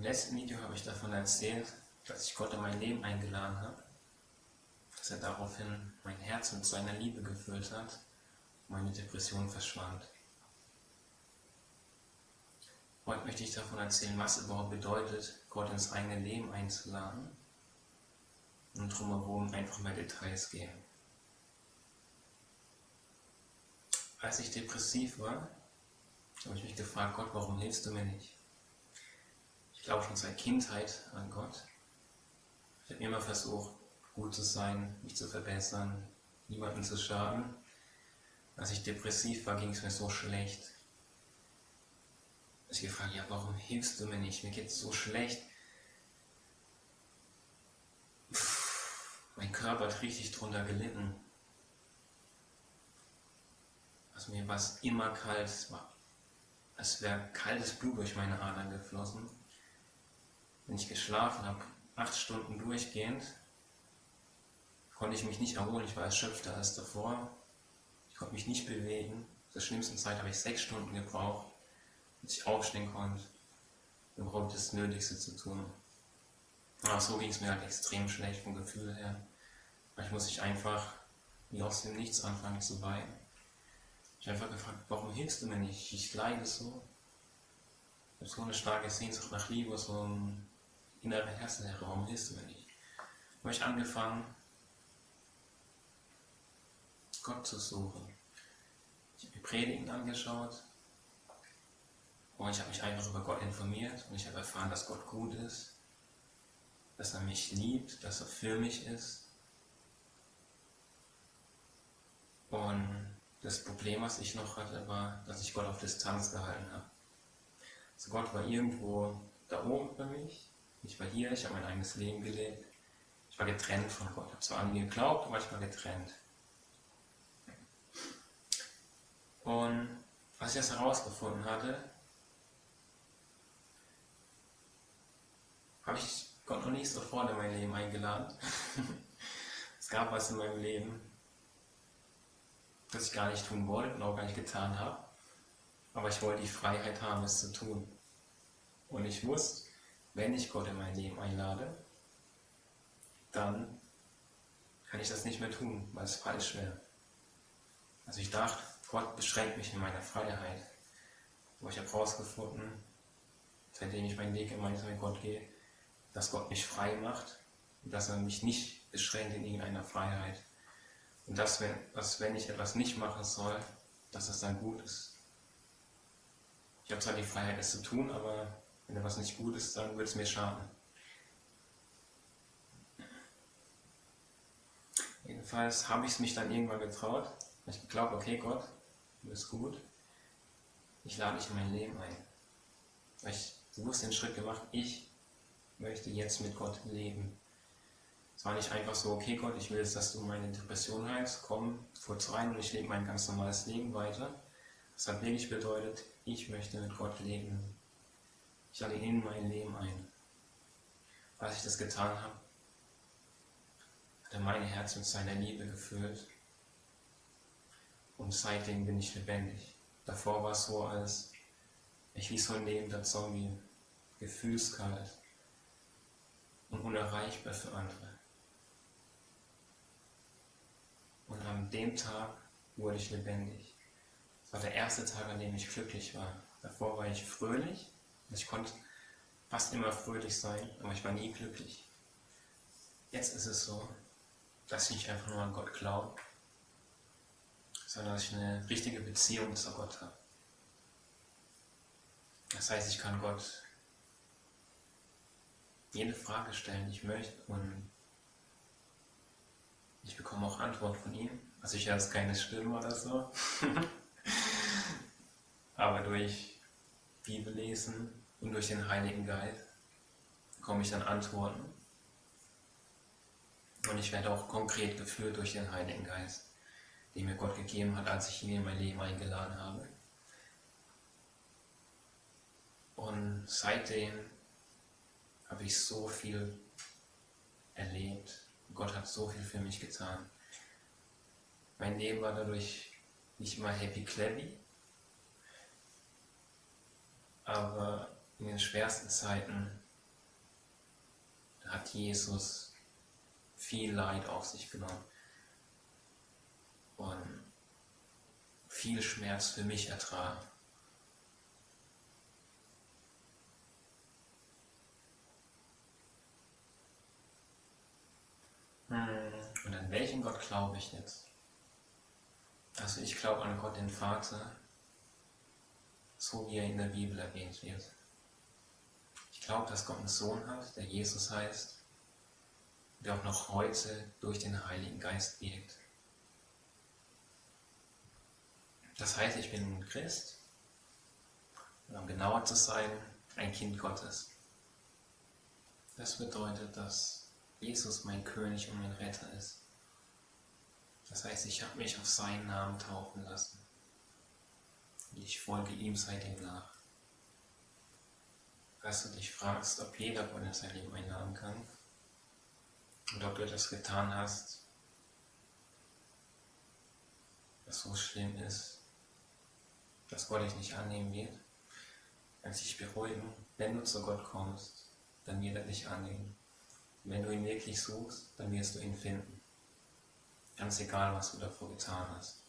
Im letzten Video habe ich davon erzählt, dass ich Gott in mein Leben eingeladen habe, dass er daraufhin mein Herz mit seiner Liebe gefüllt hat und meine Depression verschwand. Heute möchte ich davon erzählen, was überhaupt bedeutet, Gott ins eigene Leben einzuladen und drumherum einfach mehr Details gehen. Als ich depressiv war, habe ich mich gefragt, Gott, warum hilfst du mir nicht? Glaube schon seit Kindheit an Gott. Ich habe immer versucht, gut zu sein, mich zu verbessern, niemandem zu schaden. Als ich depressiv war, ging es mir so schlecht. Ich gefragt, ja, warum hilfst du mir nicht? Mir geht es so schlecht. Pff, mein Körper hat richtig drunter gelitten. Also mir war es immer kalt, es war, als wäre kaltes Blut durch meine Adern geflossen. Wenn ich geschlafen habe, acht Stunden durchgehend, konnte ich mich nicht erholen, ich war erschöpfter als davor. Ich konnte mich nicht bewegen. Zur schlimmsten Zeit habe ich sechs Stunden gebraucht dass ich aufstehen konnte, überhaupt das Nötigste zu tun. Aber so ging es mir halt extrem schlecht vom Gefühl her. Vielleicht muss ich einfach wie aus dem Nichts anfangen zu weinen. Ich habe einfach gefragt, warum hilfst du mir nicht? Ich leide so. Ich habe so eine starke Sehnsucht nach Liebe, so ein innerer Herzenlehre, warum hilfst du mir nicht? Da habe ich angefangen, Gott zu suchen. Ich habe mir Predigen angeschaut, und ich habe mich einfach über Gott informiert und ich habe erfahren, dass Gott gut ist, dass er mich liebt, dass er für mich ist. Und das Problem, was ich noch hatte, war, dass ich Gott auf Distanz gehalten habe. Also Gott war irgendwo da oben für mich, ich war hier, ich habe mein eigenes Leben gelebt. Ich war getrennt von Gott. Ich habe zwar an ihn geglaubt, aber ich war getrennt. Und was ich jetzt herausgefunden hatte, habe ich Gott noch nicht sofort in mein Leben eingeladen. es gab was in meinem Leben, das ich gar nicht tun wollte und auch gar nicht getan habe. Aber ich wollte die Freiheit haben, es zu tun. Und ich wusste, wenn ich Gott in mein Leben einlade, dann kann ich das nicht mehr tun, weil es falsch wäre. Also ich dachte, Gott beschränkt mich in meiner Freiheit. Aber ich habe herausgefunden, seitdem ich meinen Weg gemeinsam mit Gott gehe, dass Gott mich frei macht und dass er mich nicht beschränkt in irgendeiner Freiheit. Und dass wenn, dass wenn ich etwas nicht machen soll, dass es dann gut ist. Ich habe zwar die Freiheit, es zu tun, aber wenn etwas nicht gut ist, dann wird es mir schaden. Jedenfalls habe ich es mich dann irgendwann getraut. Ich glaube, okay Gott, du bist gut. Ich lade dich in mein Leben ein. Ich bewusst den Schritt gemacht, ich möchte jetzt mit Gott leben. Es war nicht einfach so, okay Gott, ich will jetzt, dass du meine Depression heilst, komm kurz rein und ich lebe mein ganz normales Leben weiter. Das hat wirklich bedeutet, ich möchte mit Gott leben. Ich lade ihn in mein Leben ein. Als ich das getan habe, hat er mein Herz mit seiner Liebe gefüllt. Und seitdem bin ich lebendig. Davor war es so, als ich wie so ein lebender Zombie, gefühlskalt, und unerreichbar für andere. Und an dem Tag wurde ich lebendig. Es war der erste Tag, an dem ich glücklich war. Davor war ich fröhlich, ich konnte fast immer fröhlich sein, aber ich war nie glücklich. Jetzt ist es so, dass ich nicht einfach nur an Gott glaube, sondern dass ich eine richtige Beziehung zu Gott habe. Das heißt, ich kann Gott jede Frage stellen, die ich möchte und ich bekomme auch Antwort von ihm. Also ich höre jetzt keine Stimme oder so, aber durch Bibellesen und durch den Heiligen Geist bekomme ich dann Antworten und ich werde auch konkret geführt durch den Heiligen Geist, den mir Gott gegeben hat, als ich ihn in mein Leben eingeladen habe. Und seitdem habe ich so viel erlebt. Gott hat so viel für mich getan. Mein Leben war dadurch nicht immer happy clappy, aber in den schwersten Zeiten hat Jesus viel Leid auf sich genommen und viel Schmerz für mich ertragen. Hm, und an welchen Gott glaube ich jetzt? Also ich glaube an Gott den Vater, so wie er in der Bibel erwähnt wird. Ich glaube, dass Gott einen Sohn hat, der Jesus heißt, der auch noch heute durch den Heiligen Geist wirkt. Das heißt, ich bin ein Christ, oder um genauer zu sein, ein Kind Gottes. Das bedeutet, dass Jesus mein König und mein Retter ist. Das heißt, ich habe mich auf seinen Namen taufen lassen. Und ich folge ihm seitdem nach. Falls du dich fragst, ob jeder uns sein Leben einladen kann, und ob du das getan hast, was so schlimm ist, dass Gott dich nicht annehmen wird, kann sich beruhigen, wenn du zu Gott kommst, dann wird er dich annehmen. Wenn du ihn wirklich suchst, dann wirst du ihn finden. Ganz egal, was du davor getan hast.